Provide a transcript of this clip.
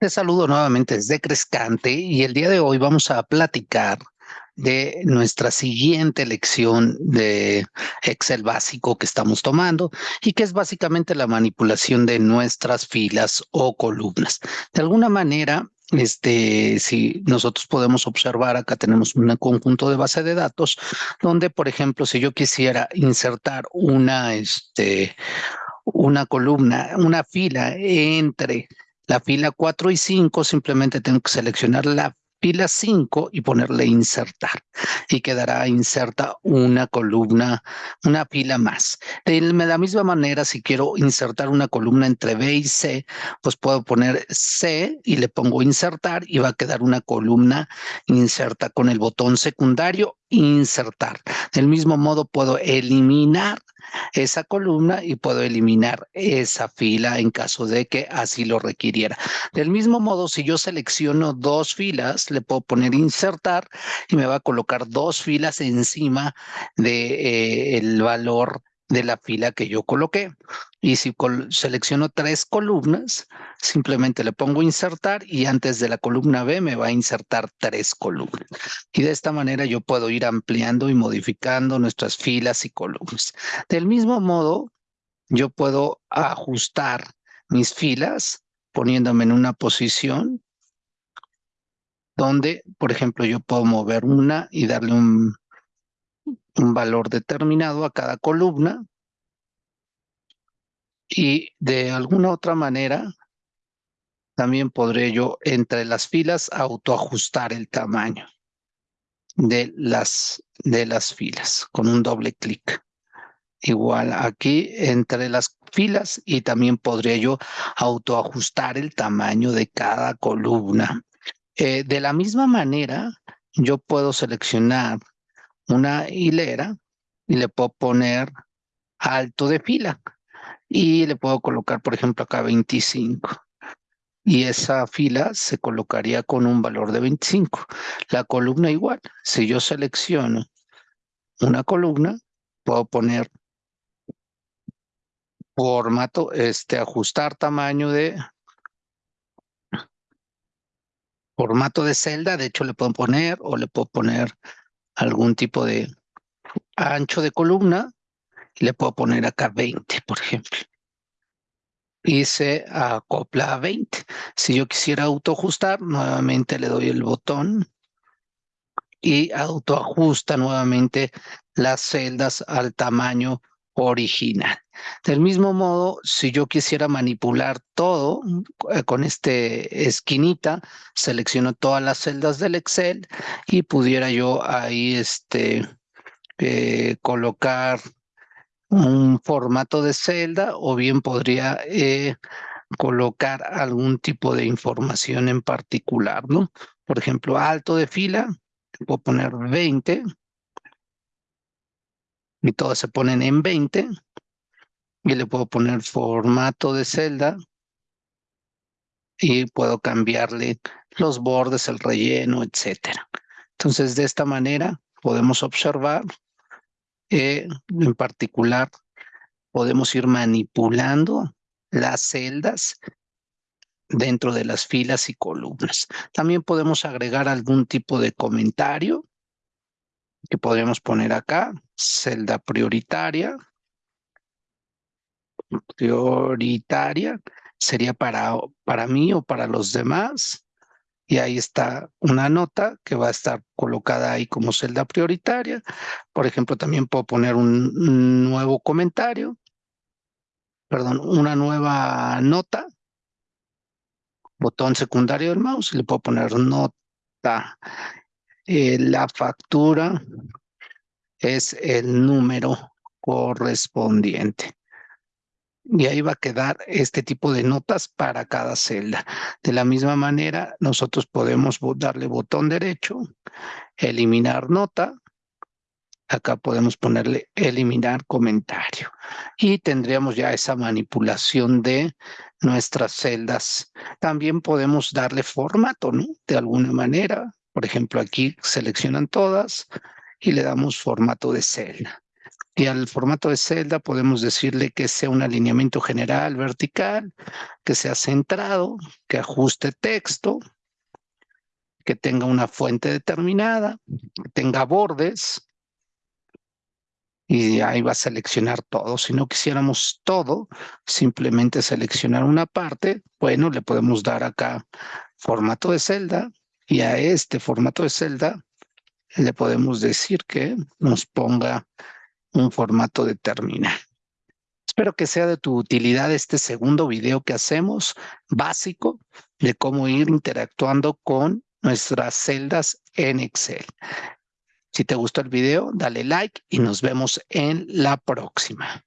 Te saludo nuevamente desde Crescante y el día de hoy vamos a platicar de nuestra siguiente lección de Excel básico que estamos tomando y que es básicamente la manipulación de nuestras filas o columnas. De alguna manera, este, si nosotros podemos observar, acá tenemos un conjunto de base de datos donde, por ejemplo, si yo quisiera insertar una, este, una columna, una fila entre la fila 4 y 5 simplemente tengo que seleccionar la fila 5 y ponerle insertar y quedará inserta una columna, una fila más. De la misma manera, si quiero insertar una columna entre B y C, pues puedo poner C y le pongo insertar y va a quedar una columna inserta con el botón secundario insertar. Del mismo modo puedo eliminar esa columna y puedo eliminar esa fila en caso de que así lo requiriera. Del mismo modo, si yo selecciono dos filas, le puedo poner insertar y me va a colocar dos filas encima del de, eh, valor de la fila que yo coloqué. Y si selecciono tres columnas, simplemente le pongo insertar y antes de la columna B me va a insertar tres columnas. Y de esta manera yo puedo ir ampliando y modificando nuestras filas y columnas. Del mismo modo, yo puedo ajustar mis filas poniéndome en una posición donde, por ejemplo, yo puedo mover una y darle un un valor determinado a cada columna y de alguna otra manera también podré yo entre las filas autoajustar el tamaño de las, de las filas con un doble clic. Igual aquí entre las filas y también podría yo autoajustar el tamaño de cada columna. Eh, de la misma manera, yo puedo seleccionar una hilera y le puedo poner alto de fila. Y le puedo colocar, por ejemplo, acá 25 y esa fila se colocaría con un valor de 25. La columna igual, si yo selecciono una columna, puedo poner formato, este, ajustar tamaño de formato de celda, de hecho le puedo poner o le puedo poner algún tipo de ancho de columna le puedo poner acá 20, por ejemplo. Y se acopla a 20. Si yo quisiera autoajustar, nuevamente le doy el botón y autoajusta nuevamente las celdas al tamaño original. Del mismo modo, si yo quisiera manipular todo eh, con este esquinita, selecciono todas las celdas del Excel y pudiera yo ahí este, eh, colocar un formato de celda o bien podría eh, colocar algún tipo de información en particular, ¿no? Por ejemplo, alto de fila, puedo poner 20 y todas se ponen en 20 y le puedo poner formato de celda y puedo cambiarle los bordes, el relleno, etcétera. Entonces, de esta manera podemos observar, eh, en particular, podemos ir manipulando las celdas dentro de las filas y columnas. También podemos agregar algún tipo de comentario que podríamos poner acá, celda prioritaria, prioritaria, sería para, para mí o para los demás, y ahí está una nota que va a estar colocada ahí como celda prioritaria. Por ejemplo, también puedo poner un nuevo comentario, perdón, una nueva nota, botón secundario del mouse, y le puedo poner nota. Eh, la factura es el número correspondiente. Y ahí va a quedar este tipo de notas para cada celda. De la misma manera, nosotros podemos darle botón derecho, eliminar nota. Acá podemos ponerle eliminar comentario. Y tendríamos ya esa manipulación de nuestras celdas. También podemos darle formato, ¿no? De alguna manera, por ejemplo, aquí seleccionan todas y le damos formato de celda. Y al formato de celda podemos decirle que sea un alineamiento general vertical, que sea centrado, que ajuste texto, que tenga una fuente determinada, que tenga bordes, y ahí va a seleccionar todo. Si no quisiéramos todo, simplemente seleccionar una parte, bueno, le podemos dar acá formato de celda y a este formato de celda le podemos decir que nos ponga un formato determinado. Espero que sea de tu utilidad este segundo video que hacemos básico de cómo ir interactuando con nuestras celdas en Excel. Si te gustó el video, dale like y nos vemos en la próxima.